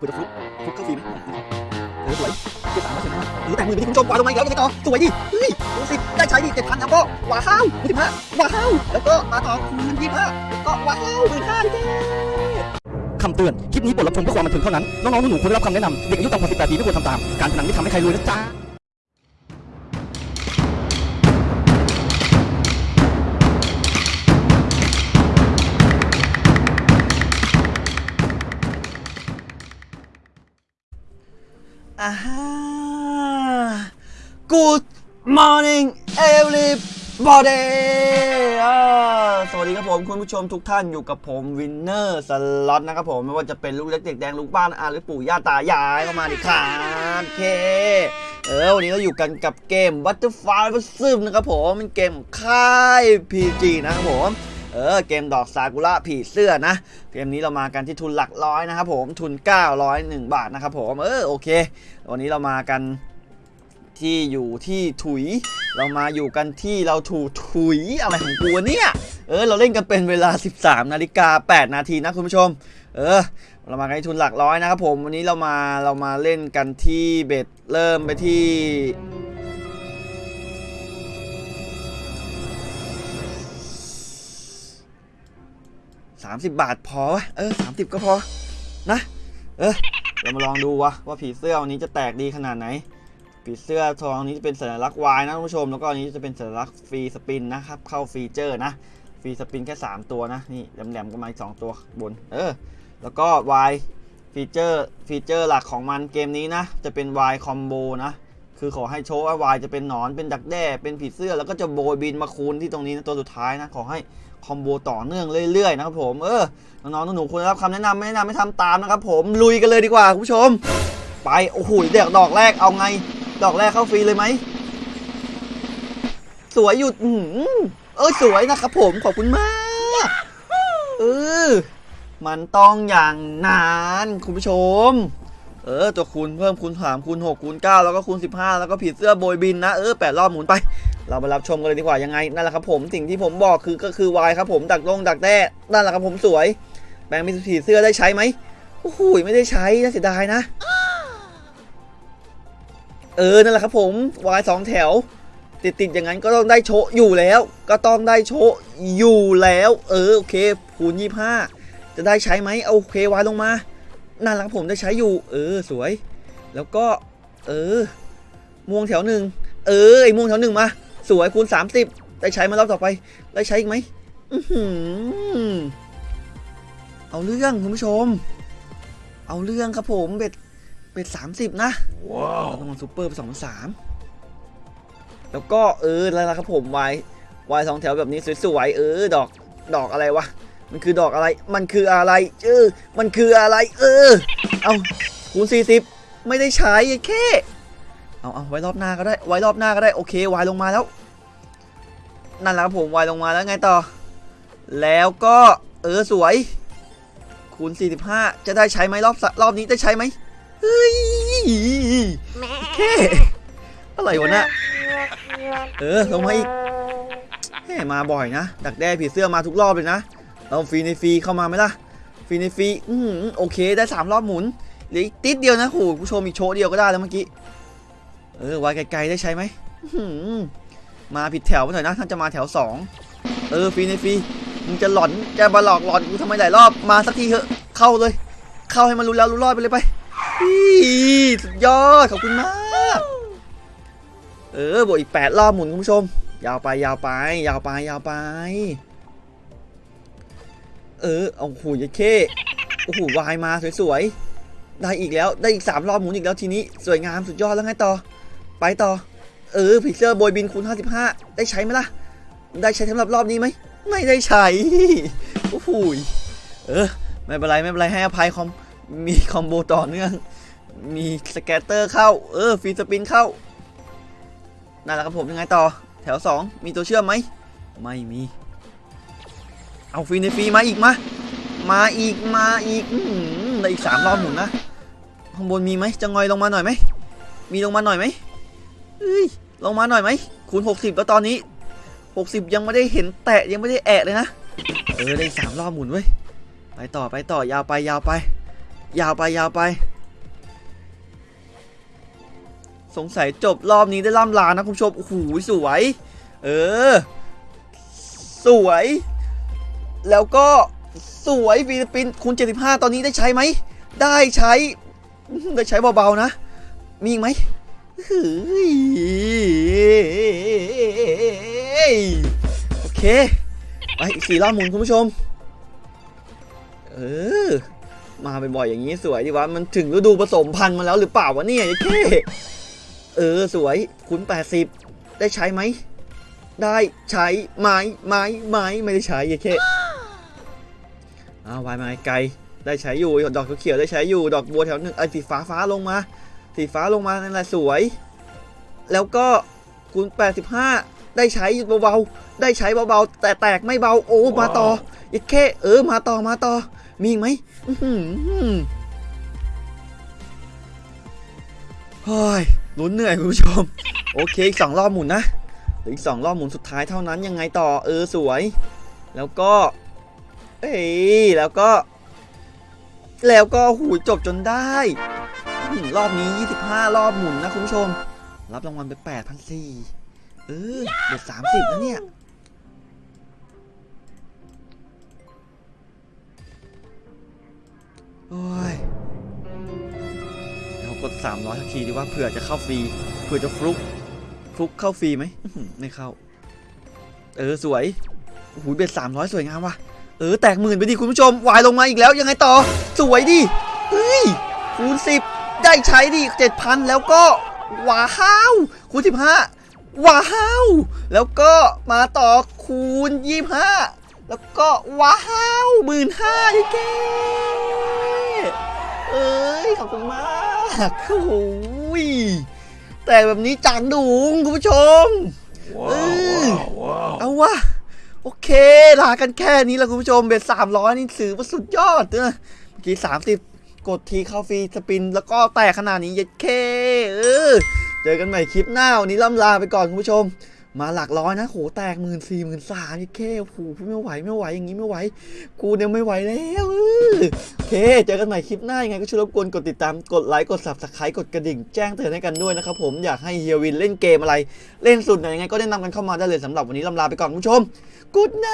กูจะฟลุกฟลุกเข้าฟรีไหมเออสวยเจ็ดสามเปอร์เซ็นต์นะหรือแต่มือไปที่คุณผู้ชมวางลงมาอีกแล้วยังไงต่อสวยดิเฮ้ยดูสิได้ใช้ดิเจ็ดพันแล้วก็ว้าวยี่สิบห้าว้าวแล้วก็มาต่อคูณยี่สิบห้าแล้วก็ว้าวหมื่นห้าดิเคำเตือน คลิปนี้บทรับชมเพื่อความบันเทิงเท่านั้น น้องๆหนูๆควรได้รับคำแนะนำเด็กอายุต่ำกว่า18ปีไม่ควรทำตาม การพนันไม่ทำให้ใครรวยนะจ๊ะ อ่าฮะ Good morning everybody สวัสดีครับผมคุณผู้ชมทุกท่านอยู่กับผมวินเนอร์สล็อตนะครับผมไม่ว่าจะเป็นลูกเล็กเด็กแดงลูกบ้านอาหรือปู่ย่าตายายเข้ามาดิครับโอเค เออวันนี้เราอยู่กันกับเกม Butterfly v e r s u นะครับผมเป็นเกมค่าย PG นะครับผม เออเกมดอกซากุระผีเสื้อนะ เกมนี้เรามากันที่ทุนหลักร้อยนะครับผมทุน 901 บาทนะครับผมเออโอเค วันนี้เรามากันที่อยู่ที่ถุย เรามาอยู่กันที่เราถูถุยอะไรของกูเนี่ยเออเราเล่นกันเป็นเวลา 13นาฬิกา8นาทีนะคุณผู้ชม เออ เรามากันทุนหลักร้อยนะครับผมวันนี้เรามาเรามาเล่นกันที่เบ็ดเริ่มไปที่ 30 บาทพอวะเออ 30 ก็พอ นะ เออเรามาลองดูวะว่าผีเสื้อวันนี้จะแตกดีขนาดไหน ผีเสื้อทองนี้จะเป็นสัญลักษณ์วายนะท่านผู้ชม แล้วก็อันนี้จะเป็นสัญลักษณ์ free spin นะครับ เข้าฟีเจอร์นะ free spin แค่ 3 ตัวนะ นี่แหลมๆก็มาอีก2ตัวบน เออ แล้วก็ wild ฟีเจอร์ ฟีเจอร์หลักของมันเกมนี้นะ จะเป็น Y คอมโบนะ คือขอให้โชว์ว่า Y จะเป็นหนอน เป็นดักแด้ เป็นผีเสื้อ แล้วก็จะโบยบินมาคูณที่ตรงนี้นะตัวสุดท้ายนะ ขอให้ คอมโบต่อเนื่องเรื่อยๆนะครับผมเออน้องๆหนูๆควรได้รับคำแนะนำไม่แนะนำไม่ทำตามนะครับผมลุยกันเลยดีกว่าคุณผู้ชม ไปโอ้โหเด็กดอกแรกเอาไง ดอกแรกเข้าฟรีเลยไหมสวยอยู่เออสวยนะครับผมขอบคุณมากเออมันต้องอย่างนั้นคุณผู้ชม เออตัวคูณเพิ่มคูณสามคูณหกคูณเก้าแล้วก็คูณสิบห้าแล้วก็ผีเสื้อโบยบินนะ เออแปดรอบหมุนไป เราไปรับชมกันเลยดีกว่ายังไงนั่นแหละครับผมสิ่งที่ผมบอกคือก็คือวายครับผมดักลงดักแด้นั่นแหละครับผมสวย แบงค์มีผีเสื้อได้ใช้ไหมโอ้โหไม่ได้ใช้น่าเสียดายนะ เออนั่นแหละครับผมวายสองแถว ติดติดๆอย่างนั้นก็ต้องได้โชะอยู่แล้ว ก็ต้องได้โชะอยู่แล้ว เออโอเคคูณยี่ห้าจะได้ใช้ไหมโอเควายลงมานั่นแหละครับผมได้ใช้อยู่ เออสวย แล้วก็ เออม่วงแถวหนึ่งเออไอ้ม่วงแถวหนึ่งมา สวยคูณ 30 ได้ใช้มารอบต่อไป ได้ใช้อีกไหมอื้อหือเอาเรื่องคุณผู้ชม เอาเรื่องครับผมเบ็ดเบ็ดสามสิบนะว้าวเราต้องมาซูเปอร์ไปสองสามแล้วก็เอออะไรล่ะครับผมวายวายสองแถวแบบนี้สวยๆเออ ดอกดอกอะไรวะมันคือดอกอะไร มันคืออะไร เออ มันคืออะไร เออ เอาคูณ40 ไม่ได้ใช้ไอ้แค่ เอาเอาไว้รอบหน้าก็ได้ ไว้รอบหน้าก็ได้ โอเควายลงมาแล้ว นั่นแหละครับผมวายลงมาแล้วไงต่อ แล้วก็เออสวย คูณ 45 จะได้ใช้ไหมรอบสรอบนี้ได้ใช้ไหมเฮ้ยแค่อะไรวะเนี่ยเออลงมาอีกแหมมาบ่อยนะ ดักแด้ผีเสื้อมาทุกรอบเลยนะเราฟรีในฟรีเข้ามาไหมล่ะ ฟรีในฟรีอือหือโอเคได้สามรอบหมุนเหลืออีกติดเดียวนะโหผู้ชมอีกโชว์เดียวก็ได้แล้วเมื่อกี้ เออไว้ไกลๆได้ใช้ไหมอื้อหือมาผิดแถวไปหน่อยนะท่านจะมาแถวสองเออฟรีในฟรีมึงจะหลอนจะมาหลอกหลอนกูทำไมหลายรอบมาสักทีเถอะเข้าเลย เข้าให้มันรู้แล้วรู้รอดไปเลยไปอีสุดยอดขอบคุณมากเออบวกอีกแปดรอบหมุนคุณผู้ชม ยาวไปยาวไป ยาวไปยาวไป เออเอาหูยเข้โอ้โหวายมาสวยๆได้อีกแล้วได้อีกสามรอบหมุนอีกแล้วทีนี้ สวยงามสุดยอดแล้วไงต่อ ไปต่อ เออผีเสื้อโบยบินคูณ55 ได้ใช้ไหมล่ะ ได้ใช้สำหรับรอบนี้ไหม ไม่ได้ใช้ โอ้โหยเออ ไม่เป็นไร ไม่เป็นไรให้อภัยคอม มีคอมโบต่อเนื่อง มี scatter เข้า เออ free spin เข้า นั่นแหละครับผมยังไงต่อ แถว 2 มีตัวเชื่อมไหม ไม่มี เอาฟรีในฟรีมาอีกมา มาอีก มาอีกอื้อหือได้อีกสามรอบหมุนนะ ข้างบนมีไหมจะงอยลงมาหน่อยไหมมีลงมาหน่อยไหม เอ้ยลงมาหน่อยไหมคูณ60 แล้วตอนนี้ 60 ยังไม่ได้เห็นแตะยังไม่ได้แอะเลยนะ เออได้สามรอบหมุนเว้ย ไปต่อไปต่อยาวไปยาวไป ยาวไปยาวไป สงสัยจบรอบนี้ได้ล่ำลานะคุณผู้ชม โอ้โหสวย เออ สวย แล้วก็สวยฟิลิปปินส์คูณ75 ตอนนี้ได้ใช้ไหม ได้ใช้ ได้ใช้เบาๆนะ มีอีกไหม โอเค ไปอีกสี่รอบหมุนคุณผู้ชม เออ มาบ่อยๆอย่างนี้สวยดีวะ มันถึงฤดูผสมพันธุ์มาแล้วหรือเปล่าวะเนี่ยไอ้เท่เออ สวยคูณ80 ได้ใช้ไหม ได้ใช้ไม้ไม้ไม้ไม่ได้ใช้ไอ้เท่อ้าววายไม้ไกลได้ใช้อยู่ ดอกเขียวได้ใช้อยู่ ดอกบัวแถวหนึ่งไอ้สีฟ้าฟ้าลงมา สีฟ้าลงมานั่นแหละสวย แล้วก็คูณ85 ได้ใช้เบาๆได้ใช้เบาๆแต่แตกไม่เบาโอ้มาต่ออีกแค่เออมาต่อมาต่อ มีอีกไหมอื้อหือเฮ้ยลุ้นเหนื่อยคุณผู้ชม โอเคอีกสองรอบหมุนนะเหลืออีกสองรอบหมุนสุดท้ายเท่านั้นยังไงต่อเออสวย แล้วก็ เอ้ยแล้วก็ แล้วก็หูยจบจนได้อื้อหือ รอบนี้ 25 รอบหมุนนะคุณผู้ชม รับรางวัลไป8,400เออเดือด30นะเนี่ย โอ้ยเรากด 300ทักทีดีว่าเผื่อจะเข้าฟรี เผื่อจะฟลุก ฟลุกเข้าฟรีไหม ไม่เข้า เออ สวยโอ้โหเบ็ด300 สวยงามว่ะ เออ แตกหมื่นไปดิคุณผู้ชม วายลงมาอีกแล้ว ยังไงต่อ สวยดิ เฮ้ยคูณ10 ได้ใช้ดิ7,000แล้วก็ว้าวคูณ15ว้าวแล้วก็มาต่อคูณ25แล้วก็ว้าวหมื่นห้าไอ้แกเอ้ยขอบคุณมากโอ้ยแต่แบบนี้จานดุงคุณผู้ชม Wow, Ê. wow, wow. เอาวะโอเค ลากันแค่นี้แหละคุณผู้ชม bet สามร้อยนี่ถือว่าสุดยอดนะเมื่อกี้สามสิบ กดทีเข้า free spin แล้วก็แตกขนาดนี้เย็ดเคเออเจอกันใหม่คลิปหน้าวันนี้ล่ำลาไปก่อนคุณผู้ชม มาหลักร้อยนะโหแตกหมื่นสี่หมื่นสามเย็ดเคโอ้โหไม่ไหวไม่ไหวอย่างนี้ไม่ไหว กูเนี่ยไม่ไหวแล้วเออโอเค เจอกันใหม่คลิปหน้ายังไงก็ช่วยรบกวนกดติดตามกดไลค์กด subscribe กดกระดิ่งแจ้งเตือนให้กันด้วยนะครับผมอยากให้เฮียวินเล่นเกมอะไร เล่นสุดไหนยังไงก็แนะนำกันเข้ามาได้เลยสำหรับวันนี้ล่ำลาไปก่อนคุณผู้ชมกูดไน